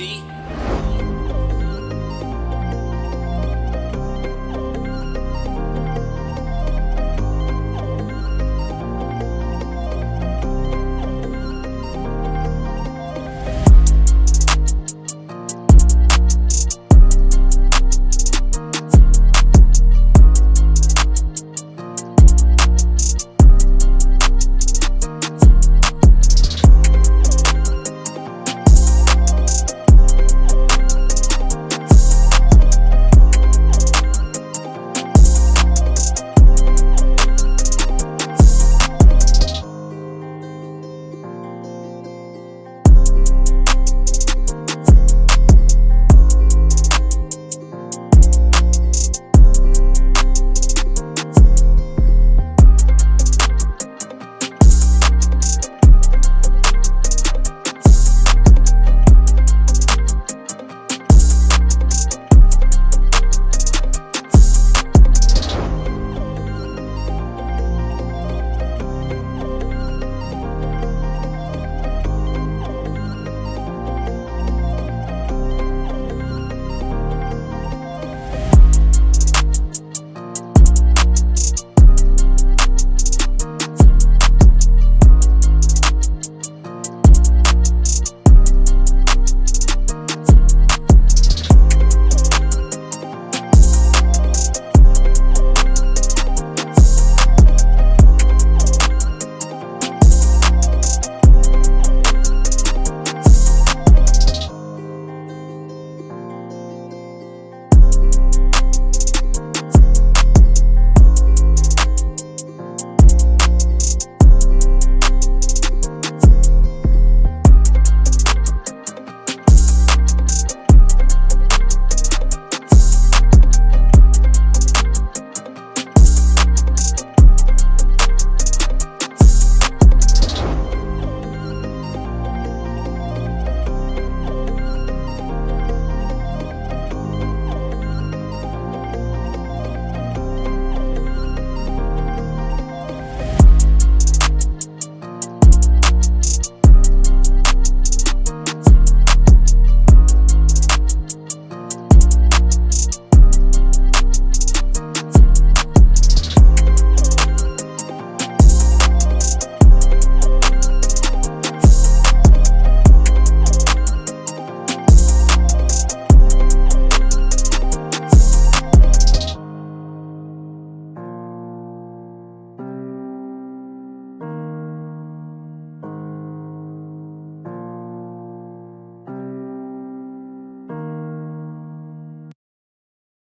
see?